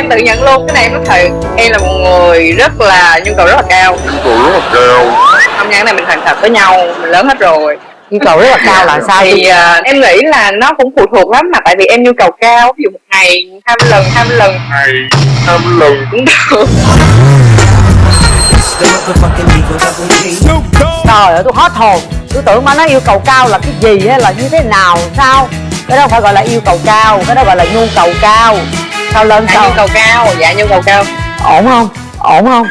em tự nhận luôn cái này em nói thật em là một người rất là nhu cầu rất là cao. Nhu cầu rất là cao. Không gian này mình thành thật với nhau mình lớn hết rồi. Nhu cầu rất là cao là sao? Thì uh, em nghĩ là nó cũng phụ thuộc lắm mà tại vì em nhu cầu cao. Ví dụ một ngày hai mươi lần hai mươi lần. Ngày hai mươi lần. Cũng được. Trời ơi tôi hết hồn. Tôi tưởng mà nó yêu cầu cao là cái gì hay là như thế nào sao? Cái đó không phải gọi là yêu cầu cao cái đó gọi là nhu cầu cao sao lên dạ sao? nhu cầu cao dạ nhu cầu cao. Ổn không? Ổn không?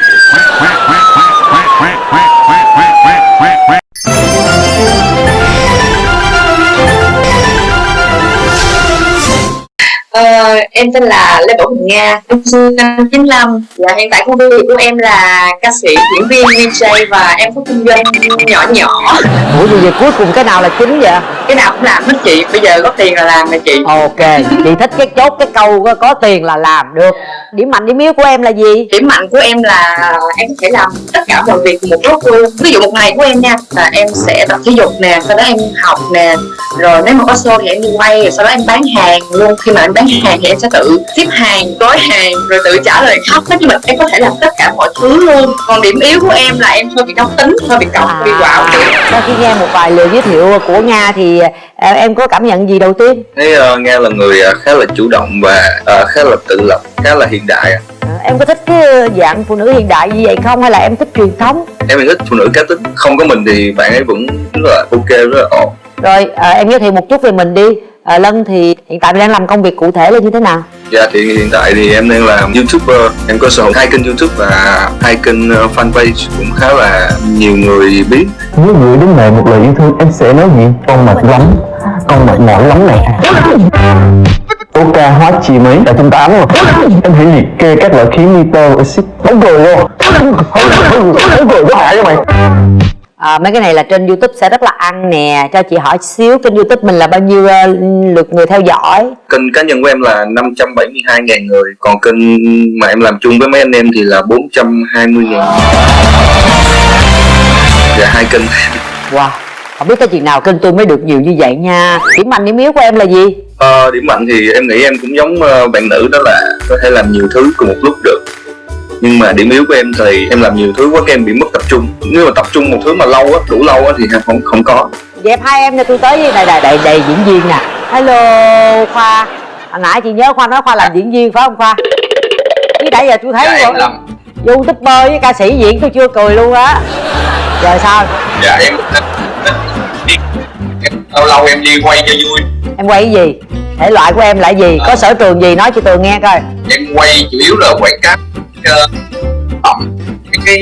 Ờ, em tên là Lê Bảo Huỳnh Nga, em sinh năm 95 Dạ, hiện tại công việc của em là ca sĩ, diễn viên, DJ và em có kinh doanh nhỏ nhỏ. Ủa gì vậy cuối cùng cái nào là chính vậy Cái nào cũng làm hết chị, bây giờ có tiền là làm nè chị. Ok chị thích cái chốt cái câu có, có tiền là làm được. Điểm mạnh điểm yếu của em là gì? Điểm mạnh của em là em có thể làm tất cả mọi việc một lúc luôn. Ví dụ một ngày của em nha, là em sẽ tập thể dục nè, sau đó em học nè Rồi nếu mà có show thì em đi quay, rồi sau đó em bán hàng luôn. Khi mà em bán hàng thì em sẽ tự ship hàng, gói hàng, rồi tự trả lời khách. Nói chung là em có thể làm tất cả mọi thứ luôn. Còn điểm yếu của em là em hơi bị nóng tính, hơi bị cọc, hơi bị quạo sau khi nghe một vài lời giới thiệu của nga thì ờ, em có cảm nhận gì đầu tiên? Thấy uh, nghe là người uh, khá là chủ động và uh, khá là tự lập khá là hiện đại Ờ, em có thích cái dạng phụ nữ hiện đại như vậy không hay là em thích truyền thống? Em thích phụ nữ cá tính không có mình thì bạn ấy vẫn rất là ok rất là ổn. Rồi ờ, em giới thiệu một chút về mình đi. Ờ, lân thì hiện tại đang làm công việc cụ thể là như thế nào Dạ thì hiện tại thì em đang làm YouTuber. Em có sở hữu hai kênh YouTube và hai kênh ờ, fanpage cũng khá là nhiều người biết. Nếu gửi đến mẹ một lời yêu thương, em sẽ nói gì? Con mệt lắm. Con mệt mỏi lắm này. Ca hóa chi mấy? Là trung tám rồi. Em hãy liệt kê các loại khí nitro, axit. Bóng cười luôn. Bóng cười có hại cho mày à, mấy cái này là trên youtube sẽ rất là ăn nè. Cho chị hỏi xíu kênh youtube mình là bao nhiêu ờ, lượt người theo dõi? Kênh cá nhân của em là 572.000 người. Còn kênh mà em làm chung với mấy anh em thì là 420.000 Dạ hai kênh. Wow không biết cái chuyện nào kênh tôi mới được nhiều như vậy nha. Điểm mạnh điểm yếu của em là gì? Ờ, điểm mạnh thì em nghĩ em cũng giống uh, bạn nữ đó là có thể làm nhiều thứ cùng một lúc được nhưng mà điểm yếu của em thì em làm nhiều thứ quá em bị mất tập trung. Nếu mà tập trung một thứ mà lâu á đủ lâu á thì em không không có. Dẹp hai em cho tôi tới với này đầy đầy đầy diễn viên nè. Hello khoa. Hồi nãy chị nhớ khoa nói khoa làm diễn viên phải không khoa? Chứ nãy giờ tôi thấy dạ rồi làm. youtuber với ca sĩ diễn tôi chưa cười luôn á. Rồi sao? Dạ em lâu lâu em đi quay cho vui. Em quay cái gì? Thể loại của em là gì? Có sở trường gì? Nói cho tôi nghe coi. Em quay chủ yếu là quảng cáo uh, phẩm cái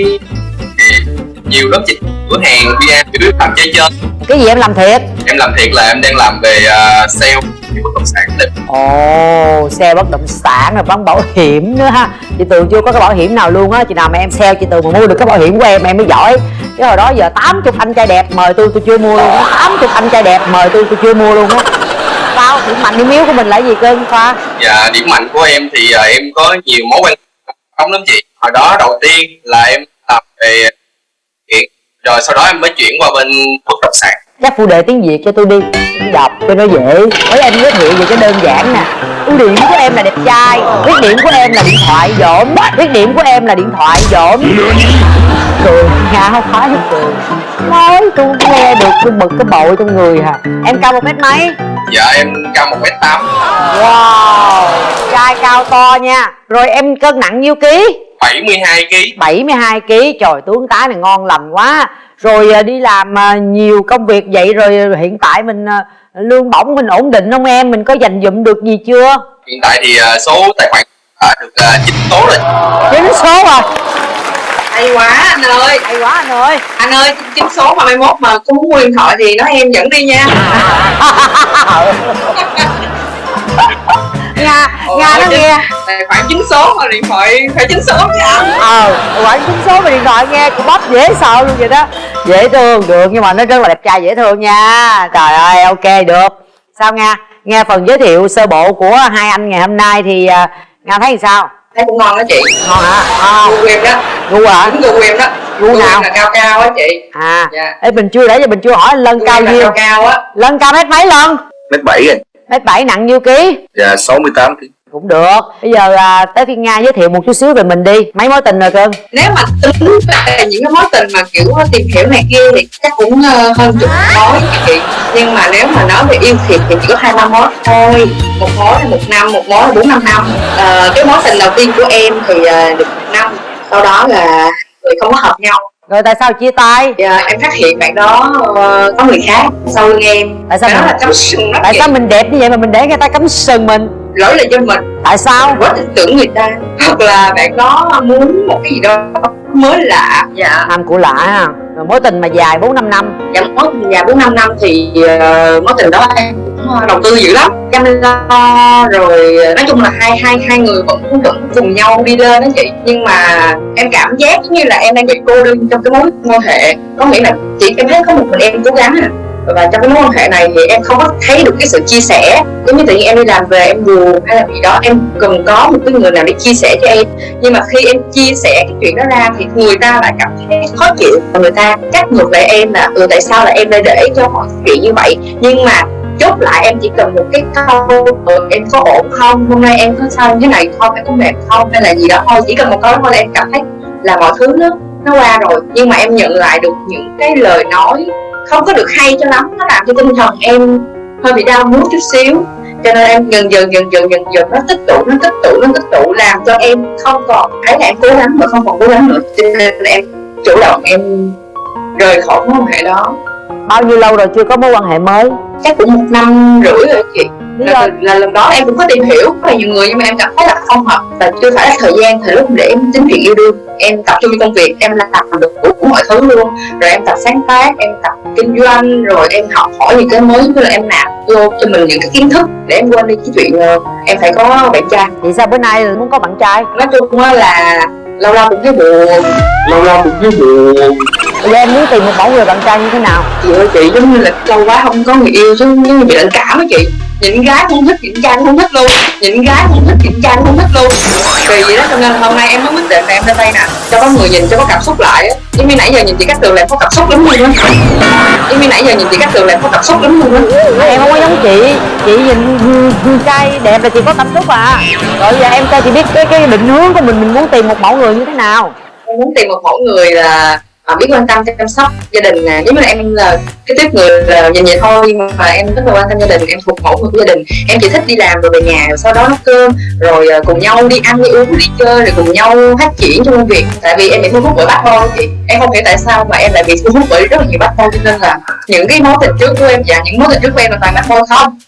cái nhiều lắm chị cửa hàng bia yếu làm chơi chơi cái gì em làm thiệt? Em làm thiệt là em đang làm về uh, sale bất động sản này. ồ xe bất động sản rồi bán bảo hiểm nữa ha. Chị tường chưa có cái bảo hiểm nào luôn á. Chị nào mà em sale chị tường mà mua được cái bảo hiểm của em em mới giỏi. Chứ hồi đó giờ 80 anh trai đẹp mời tôi tôi chưa mua luôn á. 80 anh trai đẹp mời tôi tôi chưa mua luôn á. Sao điểm mạnh điểm yếu của mình là gì cưng khoa? Dạ điểm mạnh của em thì uh, em có nhiều mối quan không lắm chị. Hồi đó đầu tiên là em làm về điện, Rồi sau đó em mới chuyển qua bên bất động sản. Các phụ đề tiếng việt cho tôi đi đọc cho nó dễ. Với em giới thiệu về cái đơn giản nè. Ưu điểm của em là đẹp trai khuyết điểm của em là điện thoại dỗm khuyết điểm của em là điện thoại dỗm. Cười nga không phải hết cười. Nói tôi nghe được tôi bực cái bội trong người hả? Em cao một mét mấy? Dạ em cao 1m8 wow trai cao to nha. Rồi em cân nặng nhiêu ký? 72kg 72 kg trời tướng tá này ngon lành quá rồi à, đi làm à, nhiều công việc vậy rồi hiện tại mình à, lương bổng mình ổn định không em? Mình có dành dụm được gì chưa? Hiện tại thì số tài khoản được 9 số rồi. Chín số rồi hay quá anh ơi. Hay quá anh ơi. Anh ơi chín số mà mai mốt mà có muốn mua điện thoại thì nói em dẫn đi nha. Nga nga nó nghe tài khoản chín số mà điện thoại phải chín số chứ anh ờ quản chín số về điện thoại nghe cũng bắp dễ sợ luôn vậy đó. Dễ thương được nhưng mà nó rất là đẹp trai dễ thương nha. Trời ơi ok được. Sao nga? Nghe phần giới thiệu sơ bộ của hai anh ngày hôm nay thì à, nga thấy sao? Thấy cũng ngon đó chị. Ngon hả? À, gu em đó. Gu hả? Đúng gu em đó. Gu nào? là cao cao á chị. À Dạ. Ê, mình chưa để cho mình chưa hỏi anh lân cao nhiêu? cao cao á. Lân cao mét mấy lân Mét 7 rồi mét bảy nặng nhiêu ký? Dạ 68 kg cũng được. Bây giờ à, tới phiên nga giới thiệu một chút xíu về mình đi. Mấy mối tình rồi cưng nếu mà tính về những cái mối tình mà kiểu tìm hiểu này kia thì chắc cũng ờ, hơn chục mối chị. Nhưng mà nếu mà nói về yêu thiệt thì chỉ có hai ba mối thôi. Một mối là một năm một mối là bốn năm năm. Ờ, cái mối tình đầu tiên của em thì ờ, được một năm. Sau đó là người không có hợp nhau. Rồi tại sao chia tay? Dạ, em phát hiện bạn đó ờ, có người khác sau lưng em. Tại sao đó mình- là cắm sừng tại sao mình đẹp như vậy mà mình để người ta cắm sừng mình lỗi là do mình. Tại sao? Quá tin tưởng người ta. Hoặc là bạn đó muốn một cái gì đó mới lạ. Dạ. Ham của lạ ha. Rồi mối tình mà dài bốn năm năm. Dạ mối tình dài bốn năm năm thì ờ, mối tình đó em cũng ờ, đầu tư dữ lắm. Chăm lo rồi ờ, nói chung là hai hai hai người vẫn vẫn cùng nhau đi lên đó chị. Nhưng mà em cảm giác giống như là em đang bị cô đơn trong cái mối quan hệ. Có nghĩa là chị em thấy có một mình em cố gắng à và trong cái mối quan hệ này thì em không có thấy được cái sự chia sẻ. Giống như tự nhiên em đi làm về em buồn hay là gì đó em cần có một cái người nào để chia sẻ cho em. Nhưng mà khi em chia sẻ cái chuyện đó ra thì người ta lại cảm thấy khó chịu. Và người ta trách ngược lại em là ừ tại sao là em lại để cho mọi chuyện như vậy? Nhưng mà chốt lại em chỉ cần một cái câu ừ, em có ổn không? Hôm nay em có sao như thế này không? Em có mệt không? hay là gì đó. Thôi chỉ cần một câu đó thôi là em cảm thấy là mọi thứ nó nó qua rồi. Nhưng mà em nhận lại được những cái lời nói không có được hay cho lắm nó làm cho tinh thần em hơi bị đau muốn chút xíu. Cho nên em dần dần dần dần dần dần nó tích tụ nó tích tụ nó tích tụ làm cho em không còn thấy là em cố gắng và không còn cố gắng nữa. Cho nên em chủ động em rời khỏi mối quan hệ đó. Bao nhiêu lâu rồi chưa có mối quan hệ mới? Chắc cũng một năm rưỡi rồi chị lý là, là lần đó em cũng có tìm hiểu rất là nhiều người nhưng mà em cảm thấy là không hợp và chưa phải là thời gian thời lúc để em tính chuyện yêu đương. Em tập trung công việc em làm được đủ mọi thứ luôn. Rồi em tập sáng tác em tập kinh doanh rồi em học hỏi những cái mới như là em nạp vô cho mình những cái kiến thức để em quên đi cái chuyện em phải có bạn trai. Thì sao bữa nay muốn có bạn trai? Nói chung là lâu lâu cũng thấy buồn lâu lâu cũng thấy buồn. Bây giờ em muốn tìm một mẫu người bạn trai như thế nào? Chị ơi chị giống như là lâu quá không có người yêu chứ giống như bị lạnh cảm á chị nhìn gái cũng thích nhìn trai cũng không thích luôn. Nhìn gái cũng thích nhìn trai cũng không thích luôn. Kỳ vậy đó cho nên hôm nay em mới quyết định là em lên đây nè. Cho có người nhìn cho có cảm xúc lại á. Giống như nãy giờ nhìn chị cát tường là em có cảm xúc lắm luôn á. Giống như nãy giờ nhìn chị cát tường là em có cảm xúc lắm luôn á. Em không có giống chị. Chị nhìn trai đẹp là chị có cảm xúc à. Rồi giờ em cho chị biết cái cái định hướng của mình. Mình muốn tìm một mẫu người như thế nào? Em muốn tìm một mẫu người là à, biết quan tâm chăm sóc gia đình nè. Giống như là em là cái tiếp người là nhìn vậy thôi nhưng mà em rất là quan tâm gia đình em thuộc mẫu người của gia đình. Em chỉ thích đi làm rồi về nhà rồi sau đó nấu cơm rồi cùng nhau đi ăn đi uống đi chơi rồi cùng nhau phát triển trong công việc. Tại vì em bị thu hút bởi bad boy chị. Em không hiểu tại sao mà em lại bị thu hút bởi rất là nhiều bad boy cho nên là những cái mối tình trước của em và những mối tình trước của em là toàn bad boy không?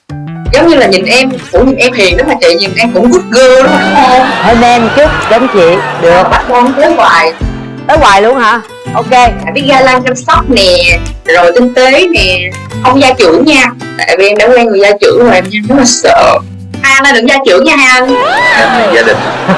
Giống như là nhìn em cũng nhìn em hiền đó mà chị nhìn em cũng good girl đó mà đúng không? Hơi men chút giống chị. Được. Bad boy tới hoài. Tới hoài luôn hả ok phải biết ga lăng chăm sóc nè rồi tinh tế nè không gia trưởng nha. Tại vì em đã quen người gia trưởng rồi em rất là sợ. Hai anh ơi đừng gia trưởng nha hai anh. Em gia đình.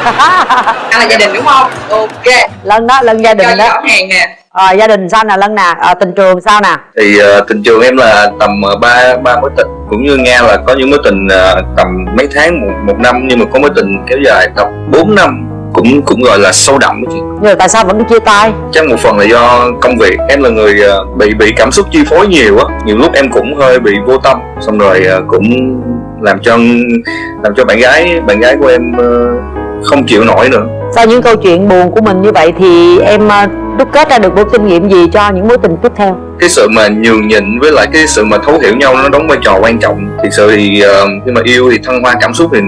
Anh là gia đình đúng không? Ok. Lần đó lần gia đình cho đó. rõ ràng nè. Rồi gia đình sao nè lần nè? Ờ, tình trường sao nè? Thì ờ, tình trường em là tầm ba ba mối tình. Cũng như nga là có những mối tình ờ, tầm mấy tháng một, một năm nhưng mà có mối tình kéo dài tầm 4 năm cũng cũng gọi là sâu đậm chứ nhưng mà tại sao vẫn chia tay? Chắc một phần là do công việc. Em là người ờ, bị bị cảm xúc chi phối nhiều á. Nhiều lúc em cũng hơi bị vô tâm. Xong rồi ờ, cũng làm cho làm cho bạn gái bạn gái của em ờ, không chịu nổi nữa. Sau những câu chuyện buồn của mình như vậy thì em ờ, đúc kết ra được một kinh nghiệm gì cho những mối tình tiếp theo? Cái sự mà nhường nhịn với lại cái sự mà thấu hiểu nhau nó đóng vai trò quan trọng. Thì sự thì ờ, khi mà yêu thì thăng hoa cảm xúc thì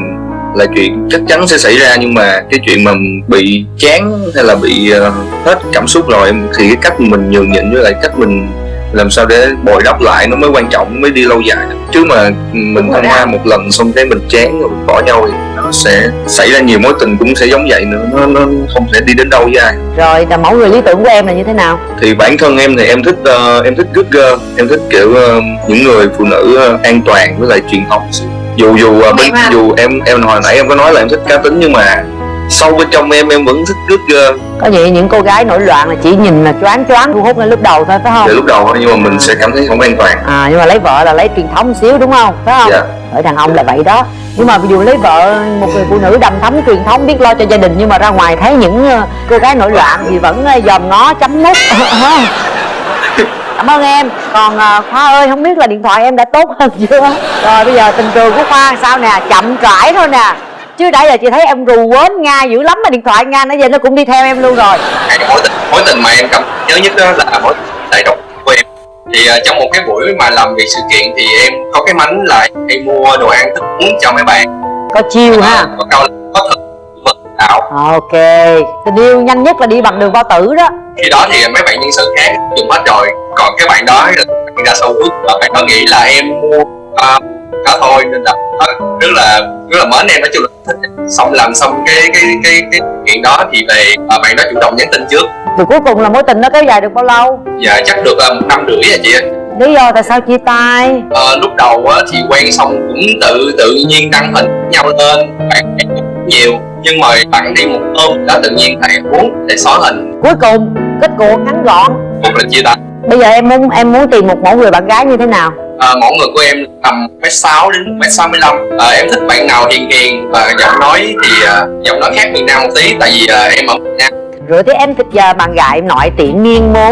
là chuyện chắc chắn sẽ xảy ra nhưng mà cái chuyện mà bị chán hay là bị ờ, hết cảm xúc rồi thì cái cách mình nhường nhịn với lại cách mình làm sao để bồi đắp lại nó mới quan trọng mới đi lâu dài. Chứ mà mình hoa đó. một lần xong cái mình chán rồi mình bỏ nhau thì nó sẽ xảy ra nhiều mối tình cũng sẽ giống vậy nữa nó, nó không thể đi đến đâu với ai. Rồi là mẫu người lý tưởng của em là như thế nào? Thì bản thân em thì em thích ờ, em thích good girl em thích kiểu ờ, những người phụ nữ ờ, an toàn với lại truyền thống dù dù ờ, bên Em à. dù em em hồi nãy em có nói là em thích cá tính nhưng mà sâu bên trong em em vẫn thích good girl có vậy những cô gái nổi loạn là chỉ nhìn là choáng choáng thu hút ngay lúc đầu thôi phải không? Từ lúc đầu thôi nhưng mà mình sẽ cảm thấy không an toàn. À nhưng mà lấy vợ là lấy truyền thống một xíu đúng không? Phải không? Dạ. Ở đàn ông là vậy đó. Nhưng mà ví dụ lấy vợ một người phụ nữ đầm thấm truyền thống biết lo cho gia đình nhưng mà ra ngoài thấy những ờ, cô gái nổi loạn thì vẫn ờ, dòm ngó chấm mút cảm ơn em. Còn ờ, khoa ơi không biết là điện thoại em đã tốt hơn chưa? Rồi bây giờ tình trường của khoa sao nè? Chậm rãi thôi nè. Chứ đã giờ chị thấy em rù quến nga dữ lắm mà điện thoại nga nãy giờ nó cũng đi theo em luôn rồi. Mối tình mối tình mà em cảm nhớ nhất đó là mối đại độc của em. Thì uh, trong một cái buổi mà làm việc sự kiện thì em có cái mánh là em mua đồ ăn thức uống cho mấy bạn. Có chiêu ha? có câu là có vật ảo. Ok. Tình yêu nhanh nhất là đi bằng đường bao tử đó khi đó thì mấy bạn nhân sự khác dùng hết rồi. Còn cái bạn đó là đã sâu bước và bạn đó nghĩ là em mua uh, đó thôi nên là rất là rất là mến em. Nói chung là thích. Xong làm xong cái cái cái cái chuyện đó thì về uh, bạn đó chủ động nhắn tin trước. Rồi cuối cùng là mối tình nó kéo dài được bao lâu? Dạ chắc được uh, một năm rưỡi rồi chị ạ. Lý do tại sao chia tay? Ờ, lúc đầu á, thì quen xong cũng tự tự nhiên đăng hình nhau lên bạn nhiều. Nhưng mà bạn đi một hôm đó tự nhiên thầy muốn để xóa hình. Cuối cùng kết cuộc ngắn gọn. Một là chia tay. Bây giờ em muốn em muốn tìm một mẫu người bạn gái như thế nào? À, mẫu người của em tầm mét sáu đến mét sáu mươi lăm. À, em thích bạn nào hiền hiền và giọng nói thì à, giọng nói khác miền nam một tí tại vì à, em ở miền nam. Rồi thế em thích giờ bạn gái nội tiện miên mố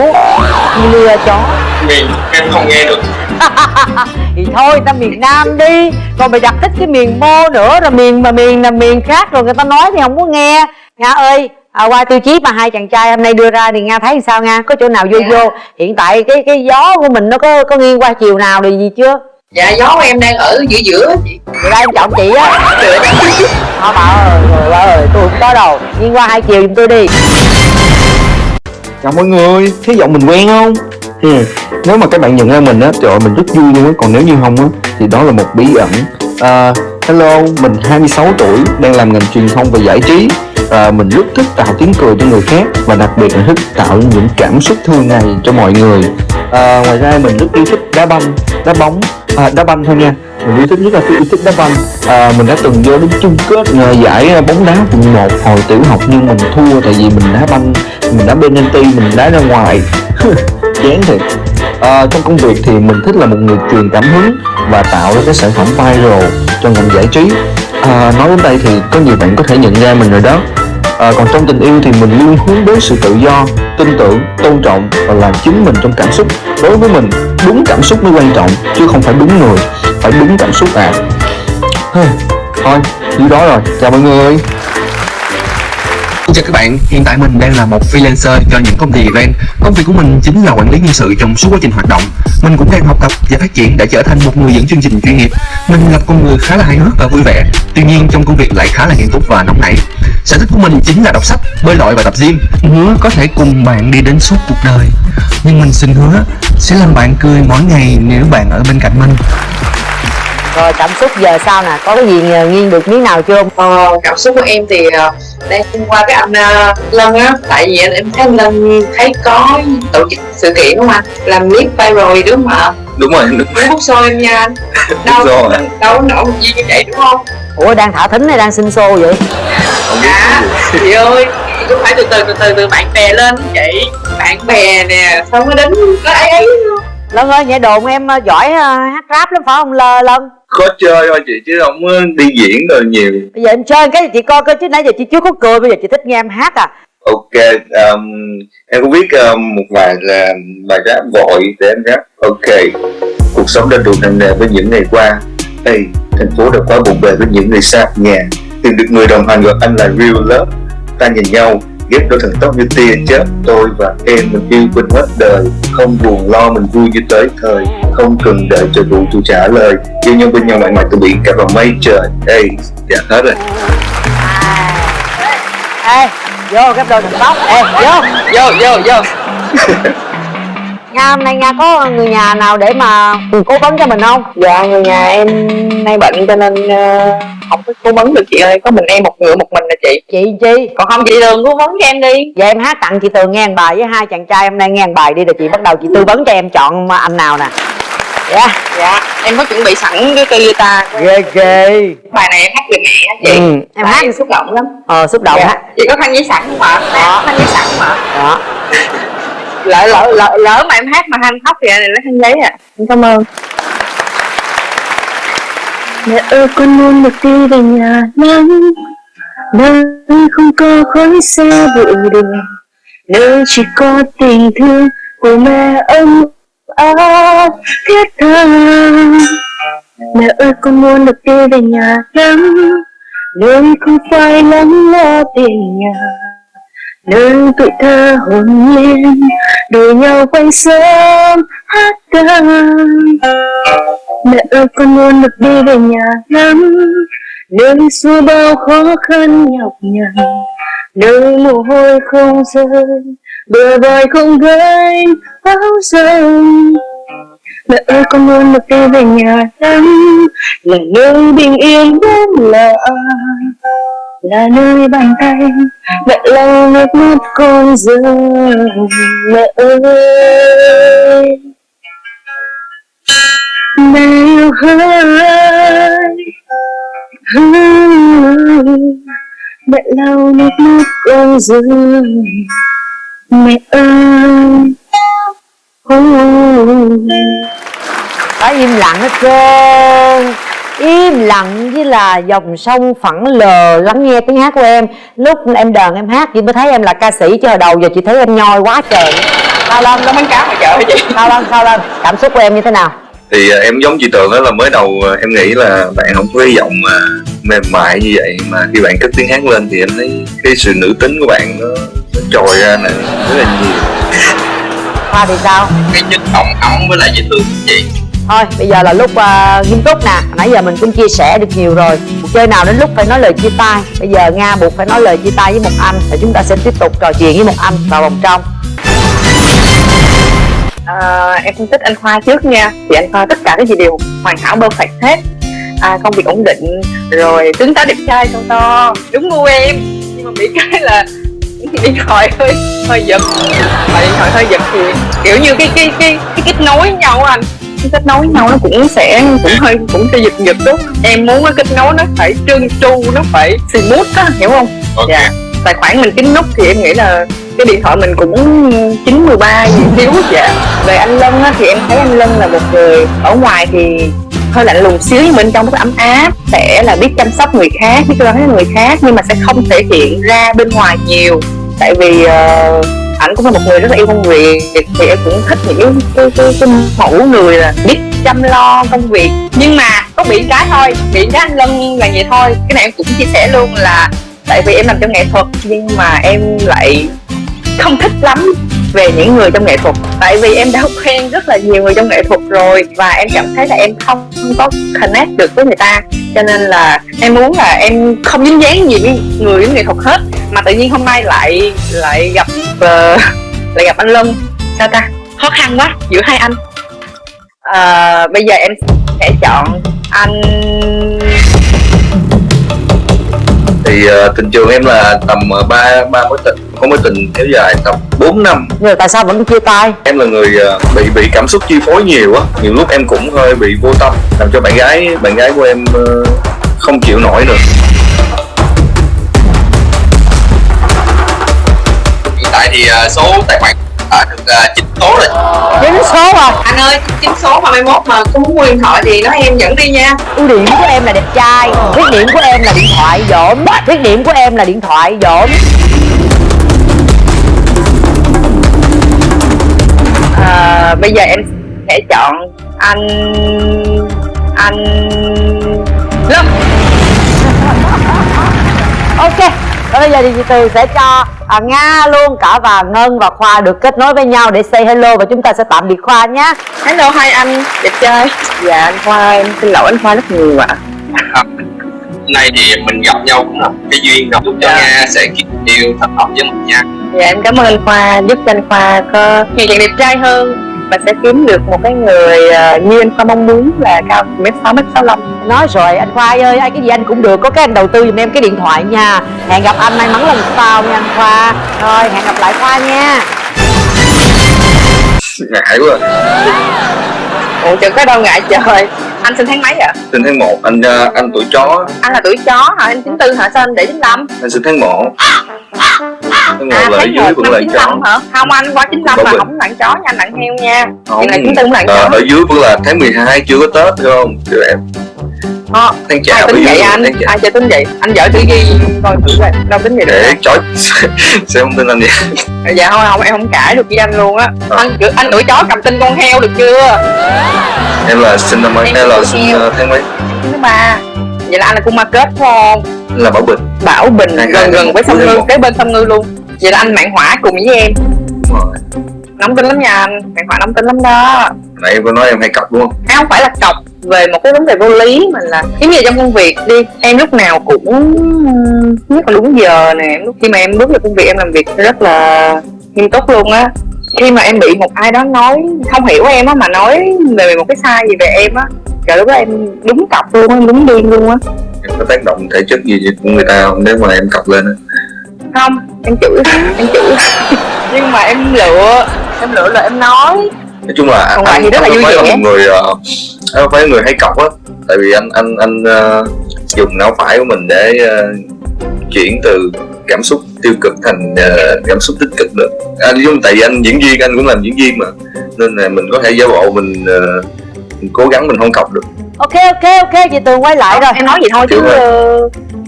như lừa chó. Miền em không nghe được. Thì thôi ta miền nam đi. Còn mày đặt thích cái miền mô nữa rồi miền mà miền là miền khác rồi người ta nói thì không có nghe. Nga ơi à, qua tiêu chí mà hai chàng trai hôm nay đưa ra thì nga thấy sao nga? Có chỗ nào vô Dạ. vô? Hiện tại cái cái gió của mình nó có có nghiêng qua chiều nào thì gì chưa? Dạ gió của em đang ở giữa giữa. Chị rồi đây em chọn chị á. Thôi bà ơi người ơi tôi không có đâu. Nghiêng qua hai chiều giùm tôi đi. Chào mọi người, thấy giọng mình quen không? Ừ. Nếu mà các bạn nhận ra mình á, trời ơi, mình rất vui luôn á. Còn nếu như không á, thì đó là một bí ẩn. À, Hello, mình 26 tuổi, đang làm ngành truyền thông và giải trí à, Mình rất thích tạo tiếng cười cho người khác Và đặc biệt là thích tạo những cảm xúc thường ngày cho mọi người. À, Ngoài ra mình rất yêu thích đá banh, đá bóng, à, đá banh thôi nha. Mình yêu thích rất là yêu thích đá banh. À, mình đã từng vô đến chung kết giải bóng đá quận một hồi tiểu học nhưng mình thua tại vì mình đá banh mình đá penalty mình đá ra ngoài. Chán thiệt. À, trong công việc thì mình thích là một người truyền cảm hứng và tạo ra cái sản phẩm viral cho ngành giải trí. À, nói đến đây thì có nhiều bạn có thể nhận ra mình rồi đó à, còn trong tình yêu thì mình luôn hướng đến sự tự do tin tưởng tôn trọng và làm chính mình trong cảm xúc. Đối với mình đúng cảm xúc mới quan trọng chứ không phải đúng người phải đúng cảm xúc à. Thôi như đó rồi. Chào mọi người. Xin chào các bạn, hiện tại mình đang là một freelancer cho những công ty event. Công việc của mình chính là quản lý nhân sự trong suốt quá trình hoạt động. Mình cũng đang học tập và phát triển để trở thành một người dẫn chương trình chuyên nghiệp. Mình là con người khá là hài hước và vui vẻ Tuy nhiên trong công việc lại khá là nghiêm túc và nóng nảy. Sở thích của mình chính là đọc sách, bơi lội và tập gym. Hứa có thể cùng bạn đi đến suốt cuộc đời. Nhưng mình xin hứa sẽ làm bạn cười mỗi ngày nếu bạn ở bên cạnh mình rồi cảm xúc giờ sao nè? Có cái gì nghiêng được miếng nào chưa? Ờ, cảm xúc của em thì ờ, đang qua cái anh ờ, Lân á. Tại vì anh em thấy anh Lân thấy có tổ chức sự kiện đúng không anh? Làm clip viral gì đúng không ạ đúng rồi đúng muốn hút xôi em nha anh. Đâu rồi. đâu có nổi gì như vậy đúng không? Ủa đang thả thính hay đang sinh xô vậy? Dạ chị ơi cũng phải từ từ từ từ từ bạn bè lên chị. Bạn bè nè sao mới đến nó ấy ấy Lân ơi nhảy đồn em ờ, giỏi hát rap lắm phải không? Lơ Lân khó chơi thôi chị chứ không có đi diễn rồi nhiều. Bây giờ em chơi cái chị coi coi chứ nãy giờ chị chưa có cười Bây giờ chị thích nghe em hát à. Ok um, em có biết um, một vài là bài rap vội để em rap ok cuộc sống đã đủ nặng nề với những ngày qua. Ê, thành phố đã quá bộn bề với những người xa nhà. Tìm được người đồng hành gọi anh là real love. Ta nhìn nhau ghép đôi thần tóc như tia chớp tôi và em mình yêu quên hết đời. Không buồn lo mình vui như tới thời không cần đợi chờ vũ trụ trả lời. Yêu nhau bên nhau mãi mãi từ biển cả vào mây trời. Ê dạ hết rồi. Ê vô cái đôi thần tóc Ê vô vô vô vô Nga hôm nay Nga có người nhà nào để mà cố vấn cho mình không? dạ người nhà em nay bệnh cho nên ờ, không có cố vấn được chị ơi. Có mình em một người một mình là chị. Chị chi? còn không chị đường cố vấn cho em đi. Giờ em hát tặng chị Tường nghe bài với hai chàng trai. Hôm nay nghe bài đi rồi chị bắt đầu chị tư vấn cho em chọn anh nào nè. Dạ. Dạ em có chuẩn bị sẵn cái cây guitar Ghê ghê. Bài này em hát về mẹ chị? Ừ, em hát em xúc động lắm. Ờ xúc động dạ. chị có khăn giấy sẵn không ạ? Có khăn giấy sẵn không ạ? Đó lỡ lỡ lỡ lỡ mà em hát mà anh khóc thì anh lấy khăn giấy à. Em cảm ơn. Mẹ ơi, con muốn được đi về nhà nắng. Nơi không có khói xe bụi đường Nơi chỉ có tình thương của mẹ ông áo thiết tha. Mẹ ơi, con muốn được đi về nhà nắng. Nơi không phải lắng lo tiền nhà nơi tuổi thơ hồn nhiên, đùa nhau quanh sớm, hát ca. Mẹ ơi, con muốn được đi về nhà lắm nơi xua bao khó khăn nhọc nhằn. Nơi mồ hôi không rơi bờ vai không gánh áo rơi mẹ ơi, con muốn được đi về nhà lắm, là nơi bình yên đến lạ là nơi bàn tay. Mẹ lau nước mắt con rơi mẹ ơi. Mẹ yêu ơi mẹ lau nước mắt con rơi mẹ ơi. Có im lặng hết trơn. Im lặng với là dòng sông phẳng lờ lắng nghe tiếng hát của em. Lúc em đờn em hát chị mới thấy em là ca sĩ chứ hồi đầu giờ chị thấy em nhoi quá trời. Sao Lâm, nó bánh cá mà chợ chị? Sao Lâm, sao Lâm Cảm xúc của em như thế nào? thì à, em giống chị tường đó là mới đầu à, em nghĩ là bạn không có cái giọng mà mềm mại như vậy. Mà khi bạn cất tiếng hát lên thì em thấy cái sự nữ tính của bạn nó, nó trồi ra này rất là nhiều. Hoa thì sao? cái chất giọng ấm với lại dễ thương của chị Thôi bây giờ là lúc uh, nghiêm túc nè. Nãy giờ mình cũng chia sẻ được nhiều rồi. Cuộc chơi nào đến lúc phải nói lời chia tay. Bây giờ Nga buộc phải nói lời chia tay với một anh và chúng ta sẽ tiếp tục trò chuyện với một anh vào vòng trong. À, em phân tích anh Khoa trước nha. Thì anh Khoa tất cả cái gì đều hoàn hảo perfect hết. À, công việc ổn định rồi tướng tá đẹp trai to to. Đúng gu em. Nhưng mà bị cái là điện thoại hơi hơi giật. Mà điện thoại hơi giật thì kiểu như cái cái cái cái kết nối với nhau anh cái kết nối nhau nó cũng sẽ cũng hơi cũng sẽ giật giật đó. Em muốn cái kết nối nó phải trơn tru nó phải smooth á hiểu không? Ok. Dạ. Tài khoản mình kín nút thì em nghĩ là cái điện thoại mình cũng chín mười ba gì thiếu dạ. Về anh Lân á, thì em thấy anh Lân là một người ở ngoài thì hơi lạnh lùng xíu nhưng bên trong rất ấm áp sẽ là biết chăm sóc người khác biết lo lắng người khác nhưng mà sẽ không thể hiện ra bên ngoài nhiều. Tại vì uh, ảnh cũng là một người rất là yêu công việc thì em cũng thích những cái, cái, cái, cái mẫu người là biết chăm lo công việc. Nhưng mà có bị cái thôi bị cái anh Lân là vậy thôi. Cái này em cũng chia sẻ luôn là tại vì em làm trong nghệ thuật nhưng mà em lại không thích lắm về những người trong nghệ thuật. Tại vì em đã quen rất là nhiều người trong nghệ thuật rồi và em cảm thấy là em không, không có connect được với người ta. Cho nên là em muốn là em không dính dáng gì với người với nghệ thuật hết. Mà tự nhiên hôm nay lại lại gặp uh, lại gặp anh Lân. Sao ta? Khó khăn quá giữa hai anh. Uh, bây giờ em sẽ chọn anh thì uh, tình trường em là tầm uh, ba ba mối tình có mối tình kéo dài tầm 4 năm Nhưng mà tại sao vẫn chia tay? em là người uh, bị bị cảm xúc chi phối nhiều á nhiều lúc em cũng hơi bị vô tâm làm cho bạn gái bạn gái của em uh, không chịu nổi nữa hiện tại thì ờ, số tài khoản đã được ờ, chín số rồi. Chín số à? Anh ơi chín số mà mai mốt mà có muốn mua điện thoại thì nói em dẫn đi nha. Ưu điểm của em là đẹp trai Khuyết điểm của em là điện thoại dỗm Khuyết điểm của em là điện thoại dỗm. À, bây giờ em sẽ chọn anh anh Lâm. Ok Và bây giờ thì chị Từ sẽ cho à, Nga luôn cả và Ngân và Khoa được kết nối với nhau để say hello và chúng ta sẽ tạm biệt Khoa nhé. Hello hai anh. Đẹp trai. Dạ anh Khoa em xin lỗi anh Khoa rất nhiều ạ hôm nay thì mình gặp nhau cũng là một cái duyên rồi. Chúc cho Dạ. Nga sẽ kiếp yêu thật hợp với mình nha dạ em cảm ơn anh Khoa giúp cho anh Khoa có ngày càng đẹp trai hơn và sẽ kiếm được một cái người ờ, như anh Khoa mong muốn là cao mét sáu mét sáu Nói rồi anh Khoa ơi, ai cái gì anh cũng được Có cái anh đầu tư giùm em cái điện thoại nha. Hẹn gặp anh may mắn lần sau nha anh Khoa. Rồi hẹn gặp lại Khoa nha. Ngại quá. Ủa chừng có đâu ngại trời anh sinh tháng mấy ạ sinh tháng 1 anh uh, anh tuổi chó. Anh là tuổi chó hả? Anh chín tư hả? Sao anh để chín lăm? Anh sinh tháng 1 tháng 1 à là tháng dưới năm là chó. hả? Không anh qua chín lăm Có mà bệnh. không nặng chó nha anh heo nha. Không Vậy là chín tư cũng là ờ, chó. ở dưới vẫn là tháng 12 chưa có tết phải không? Chưa em Ờ, tháng ai chạp ở tính vậy anh. Ai chơi tính vậy? Anh vợ thử ghi coi thử coi. Đâu tính vậy được chói sẽ không tin anh vậy? Dạ không không em không cãi được với anh luôn á. Ờ. anh kiểu anh tuổi chó cầm tin con heo được chưa? Em là sinh năm mấy Em là sinh tháng mấy thứ ba vậy là anh là cung ma kết không? Là bảo bình. Bảo bình gần gần với sông ngư kế bên sông ngư luôn. Vậy là anh mạng hỏa cùng với em. Đúng rồi. Nóng tính lắm nha anh. Mạng hỏa nóng tính lắm đó. Nãy em có nói em hay cọc đúng không? À, không phải là cọc về một cái vấn đề vô lý mà là giống như trong công việc đi em lúc nào cũng nhất là đúng giờ nè lúc khi mà em bước vào công việc em làm việc rất là nghiêm túc luôn á. Khi mà em bị một ai đó nói không hiểu em á mà nói về một cái sai gì về em á trời lúc đó em đúng cọc luôn á em đúng điên luôn á. Em có tác động thể chất gì của người ta không? Nếu mà em cọc lên á. Không em chửi em chửi. Nhưng mà em lựa em lựa là em nói nói chung là lại anh thì rất là anh vui không vẻ. người anh không phải người hay cọc á. Tại vì anh anh anh ờ, dùng não phải của mình để ờ, chuyển từ cảm xúc tiêu cực thành ờ, cảm xúc tích cực được. Anh giống tại vì anh diễn viên anh cũng làm diễn viên mà. Nên là mình có thể giả bộ mình, ờ, mình cố gắng mình không cọc được. Ok ok ok chị tường quay lại rồi. em nói vậy thôi chứ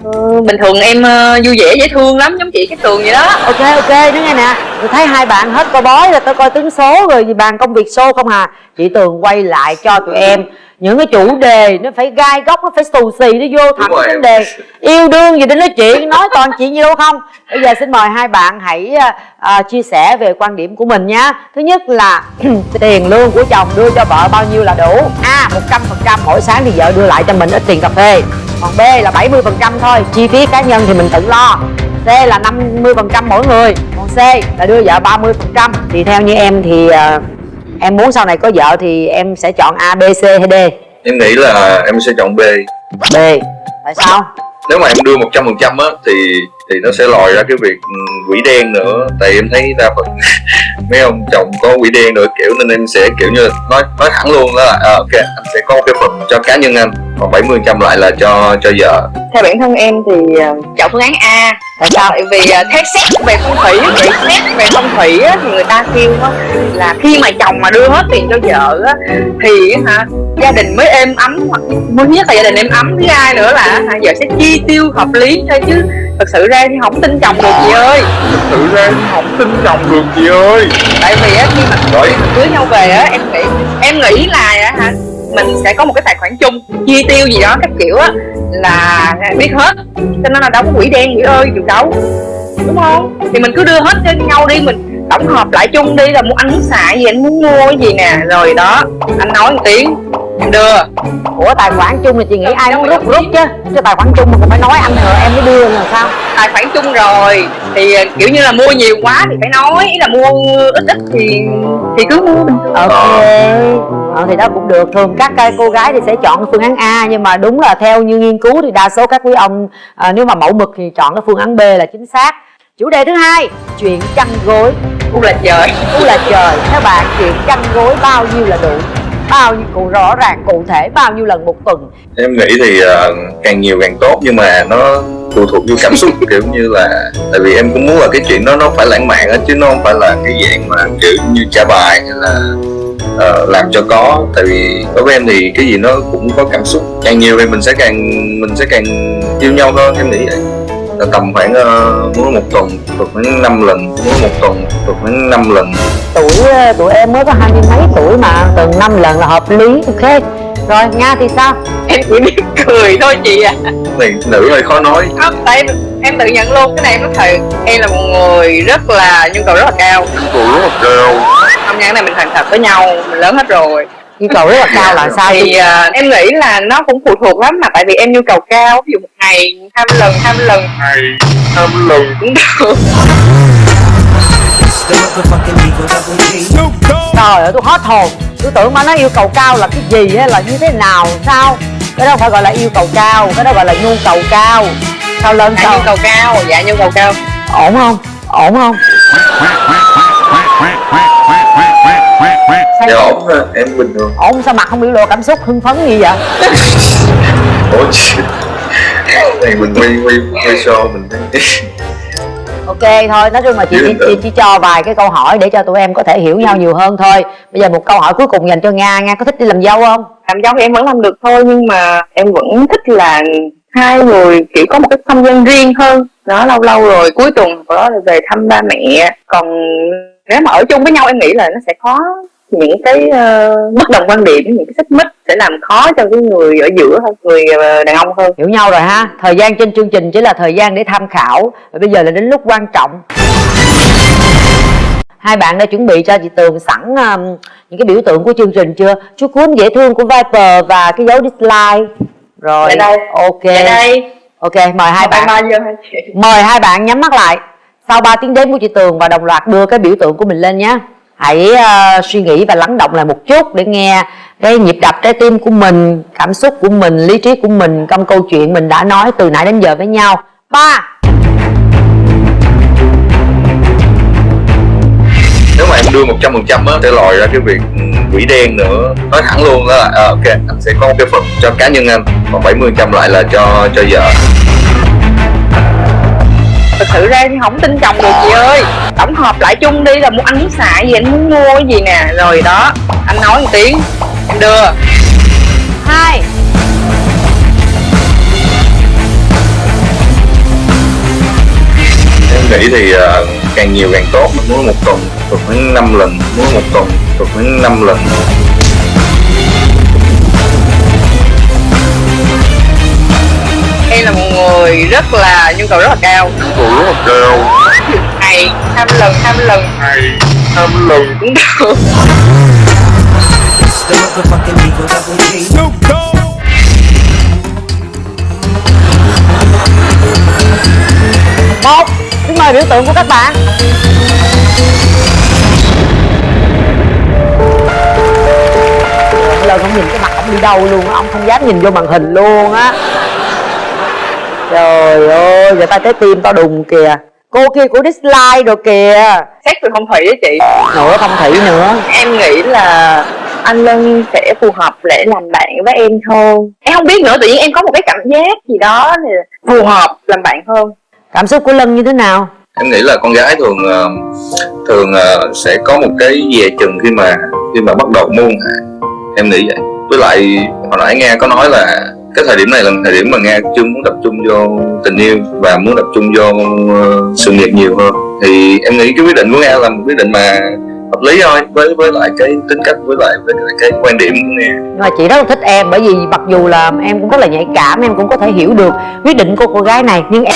ờ, bình thường em ờ, vui vẻ dễ thương lắm giống chị cái tường vậy đó. Ok ok nói nghe nè. Tôi thấy hai bạn hết coi bói rồi tôi coi tướng số rồi gì bàn công việc show không hà chị tường quay lại cho tụi em những cái chủ đề nó phải gai góc nó phải xù xì nó vô thẳng vấn đề. Yêu đương gì để nói chuyện nói toàn chuyện gì đâu không? Bây giờ xin mời hai bạn hãy à, chia sẻ về quan điểm của mình nhé thứ nhất là tiền lương của chồng đưa cho vợ bao nhiêu là đủ? A một trăm phần trăm mỗi sáng thì vợ đưa lại cho mình ít tiền cà phê. Còn b là 70 phần trăm thôi chi phí cá nhân thì mình tự lo. C là 50 phần trăm mỗi người. Còn C là đưa vợ 30 phần trăm. Thì theo như em thì à, em muốn sau này có vợ thì em sẽ chọn A B C hay D? Em nghĩ là em sẽ chọn B. B. Tại sao? Nếu mà em đưa 100% á thì thì nó sẽ lòi ra cái việc ừ, quỷ đen nữa. Tại em thấy đa phần mấy ông chồng có quỷ đen nữa kiểu nên em sẽ kiểu như nói nói thẳng luôn đó là à, ok anh sẽ có một cái phần cho cá nhân anh còn 70% lại là cho cho vợ. Theo bản thân em thì ờ, chọn phương án A. Tại sao? Tại vì ờ, theo xét về phong thủy về xét về phong thủy á, thì người ta kêu á, là khi mà chồng mà đưa hết tiền cho vợ á, thì hả gia đình mới êm ấm hoặc mới nhất là gia đình êm ấm thứ hai nữa là hả, vợ sẽ chi tiêu hợp lý thôi chứ thật sự ra thì không tin chồng được chị ơi. Tự ra không tin chồng được chị ơi. Tại vì á khi mà Rồi. cưới nhau về á em nghĩ em nghĩ là hả mình sẽ có một cái tài khoản chung chi tiêu gì đó các kiểu á là biết hết. Cho nên là đâu có quỷ đen chị ơi được đâu đúng không? Thì mình cứ đưa hết cho nhau đi mình tổng hợp lại chung đi là muốn anh muốn xài gì anh muốn mua cái gì nè. Rồi đó anh nói một tiếng em đưa. Của tài khoản chung thì chị nghĩ ai cũng rút rút chứ? Chứ tài khoản chung mà cũng phải nói anh rồi em mới đưa là sao tài khoản chung rồi. Thì kiểu như là mua nhiều quá thì phải nói ý là mua ít ít thì thì cứ mua bình thường. Ok. Ờ, thì đó cũng được. Thường các cái cô gái thì sẽ chọn phương án A nhưng mà đúng là theo như nghiên cứu thì đa số các quý ông à, nếu mà mẫu mực thì chọn cái phương án B là chính xác. Chủ đề thứ hai chuyện chăn gối. U là trời. U là trời. Theo bạn chuyện chăn gối bao nhiêu là đủ? Bao nhiêu cụ rõ ràng cụ thể bao nhiêu lần một tuần? Em nghĩ thì ờ, càng nhiều càng tốt nhưng mà nó phụ thuộc vô cảm xúc kiểu như là tại vì em cũng muốn là cái chuyện đó nó phải lãng mạn á chứ nó không phải là cái dạng mà kiểu như trả bài hay là uh, làm cho có. Tại vì đối với em thì cái gì nó cũng có cảm xúc. Càng nhiều thì mình sẽ càng mình sẽ càng yêu nhau hơn em nghĩ vậy. Là tầm khoảng ờ, uh, muốn một tuần được khoảng 5 lần muốn một tuần được khoảng 5 lần. Tuổi ờ, tụi em mới có hai mươi mấy tuổi mà tuần năm lần là hợp lý ok rồi nga thì sao? Em chỉ biết cười thôi chị à. Này nữ hơi khó nói. Không tại em, em tự nhận luôn cái này em nói thật. Em là một người rất là nhu cầu rất là cao. Cô rất là cao. Không cái này mình thành thật với nhau mình lớn hết rồi. Nhu cầu rất là cao là sao thì à, em nghĩ là nó cũng phụ thuộc lắm mà tại vì em nhu cầu cao ví dụ một ngày hai mươi lần hai mươi lần. Hai hai lần. Cũng được. Trời ơi tôi hết hồn tôi tưởng mà nó yêu cầu cao là cái gì hay là như thế nào sao? Cái đó không phải gọi là yêu cầu cao cái đó gọi là nhu cầu cao. Sao lên dạ sao? nhu cầu cao dạ nhu cầu cao. Ổn không? Ổn không? Dạ ổn ha, em bình thường. Ổn sao mặt không biểu lộ cảm xúc hưng phấn gì vậy? Ủa chị này mình quay quay quay show mình thấy ok thôi nói chung là chị chỉ, chị chỉ cho vài cái câu hỏi để cho tụi em có thể hiểu nhau nhiều hơn thôi. Bây giờ một câu hỏi cuối cùng dành cho nga. Nga có thích đi làm dâu không? Làm dâu thì em vẫn làm được thôi nhưng mà em vẫn thích là hai người kiểu có một cái không gian riêng hơn. Đó lâu lâu rồi cuối tuần có là về thăm ba mẹ. Còn nếu mà ở chung với nhau em nghĩ là nó sẽ khó những cái ờ, bất đồng quan điểm những cái xích mích sẽ làm khó cho cái người ở giữa hơn người ờ, đàn ông hơn. Hiểu nhau rồi ha. Thời gian trên chương trình chỉ là thời gian để tham khảo. Và bây giờ là đến lúc quan trọng. Hai bạn đã chuẩn bị cho chị tường sẵn um, những cái biểu tượng của chương trình chưa? Chú cuốn dễ thương của viper và cái dấu dislike. Rồi Dạ đây. ok. Dạ đây. Ok mời hai bạn. Mời hai bạn nhắm mắt lại. Sau 3 tiếng đếm của chị tường và đồng loạt đưa cái biểu tượng của mình lên nhé hãy uh, suy nghĩ và lắng động lại một chút để nghe cái nhịp đập trái tim của mình cảm xúc của mình lý trí của mình trong câu chuyện mình đã nói từ nãy đến giờ với nhau. Ba. Nếu mà em đưa 100% á sẽ lòi ra cái việc ừ, quỷ đen nữa. Nói thẳng luôn đó là à, ok anh sẽ có một cái phần cho cá nhân anh còn 70% lại là cho cho vợ thật sự ra thì không tin chồng được chị ơi. Tổng hợp lại chung đi là muốn anh muốn xài gì anh muốn mua cái gì nè. Rồi đó anh nói một tiếng. Em đưa. Hai. Em nghĩ thì ờ, càng nhiều càng tốt. Mình muốn một tuần tuần khoảng 5 lần. Muốn một tuần tuần khoảng 5 lần. Em là một người rất là nhu cầu rất là cao là cao ngày hai mươi lần mươi lần. Hai năm lần. Cũng được một xin mời biểu tượng của các bạn. Lần không nhìn cái mặt ông đi đâu luôn á ông không dám nhìn vô màn hình luôn á trời ơi giờ ta trái tim to đùng kìa. Cô kia của dislike rồi kìa. Xét về phong thủy á chị. Nữa phong thủy nữa. Em nghĩ là anh Lân sẽ phù hợp để làm bạn với em hơn. Em không biết nữa tự nhiên em có một cái cảm giác gì đó thì phù hợp làm bạn hơn. Cảm xúc của lân như thế nào? Em nghĩ là con gái thường ờ, thường ờ, sẽ có một cái dè chừng khi mà khi mà bắt đầu môn em nghĩ vậy. Với lại hồi nãy nghe có nói là cái thời điểm này là thời điểm mà nghe chưa muốn tập trung vô tình yêu và muốn tập trung vô ờ, sự nghiệp nhiều hơn. Thì em nghĩ cái quyết định của nghe là một quyết định mà hợp lý thôi, với với lại cái tính cách, với lại với lại cái quan điểm của nghe. Nhưng mà chị rất là thích em, bởi vì mặc dù là em cũng rất là nhạy cảm, em cũng có thể hiểu được quyết định của cô gái này, nhưng em